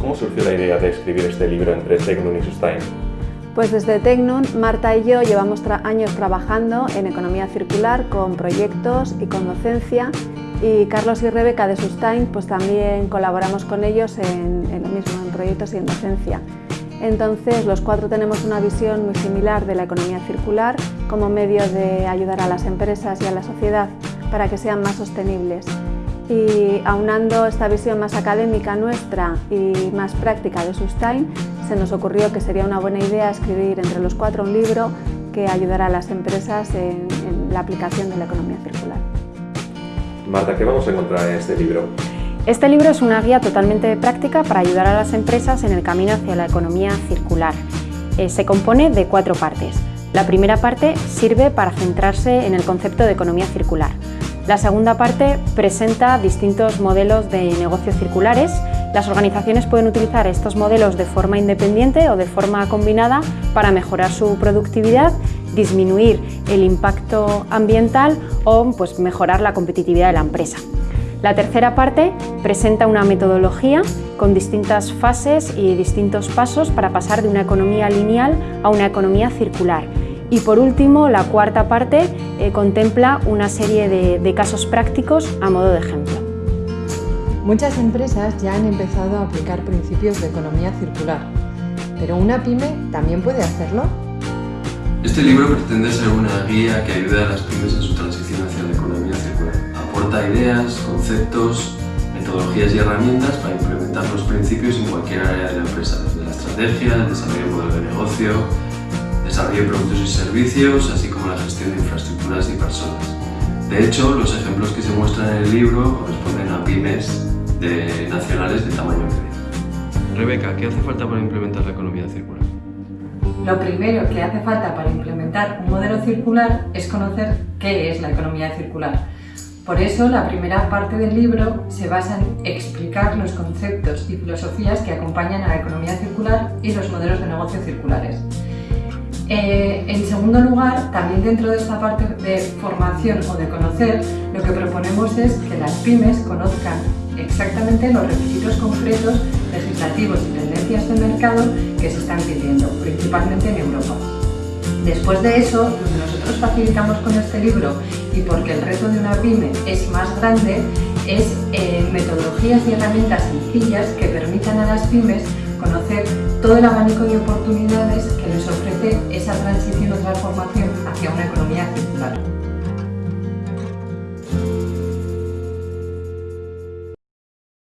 ¿cómo surgió la idea de escribir este libro entre Tecnun y Sustain? Pues desde Tecnun, Marta y yo llevamos años trabajando en economía circular con proyectos y con docencia y Carlos y Rebeca de Sustain pues también colaboramos con ellos en, en lo mismo, en proyectos y en docencia. Entonces los cuatro tenemos una visión muy similar de la economía circular como medio de ayudar a las empresas y a la sociedad para que sean más sostenibles. Y aunando esta visión más académica nuestra y más práctica de Sustain, se nos ocurrió que sería una buena idea escribir entre los cuatro un libro que ayudara a las empresas en, en la aplicación de la economía circular. Marta, ¿qué vamos a encontrar en este libro? Este libro es una guía totalmente práctica para ayudar a las empresas en el camino hacia la economía circular. Eh, se compone de cuatro partes. La primera parte sirve para centrarse en el concepto de economía circular. La segunda parte presenta distintos modelos de negocios circulares. Las organizaciones pueden utilizar estos modelos de forma independiente o de forma combinada para mejorar su productividad, disminuir el impacto ambiental o pues, mejorar la competitividad de la empresa. La tercera parte presenta una metodología con distintas fases y distintos pasos para pasar de una economía lineal a una economía circular. Y por último, la cuarta parte eh, contempla una serie de, de casos prácticos a modo de ejemplo. Muchas empresas ya han empezado a aplicar principios de economía circular, pero ¿una pyme también puede hacerlo? Este libro pretende ser una guía que ayude a las pymes en su transición hacia la economía circular. Aporta ideas, conceptos, metodologías y herramientas para implementar los principios en cualquier área de la empresa, desde la estrategia, el desarrollo de modelo de negocio, desarrollo de productos y servicios, así como la gestión de infraestructuras y personas. De hecho, los ejemplos que se muestran en el libro corresponden a pymes de nacionales de tamaño medio. Rebeca, ¿qué hace falta para implementar la economía circular? Lo primero que hace falta para implementar un modelo circular es conocer qué es la economía circular. Por eso, la primera parte del libro se basa en explicar los conceptos y filosofías que acompañan a la economía circular y los modelos de negocio circulares. Eh, en segundo lugar, también dentro de esta parte de formación o de conocer, lo que proponemos es que las pymes conozcan exactamente los requisitos concretos, legislativos y tendencias de mercado que se están pidiendo, principalmente en Europa. Después de eso, lo que nosotros facilitamos con este libro y porque el reto de una pyme es más grande, es eh, metodologías y herramientas sencillas que permitan a las pymes conocer todo el abanico de oportunidades que les ofrece esa transición o transformación hacia una economía circular.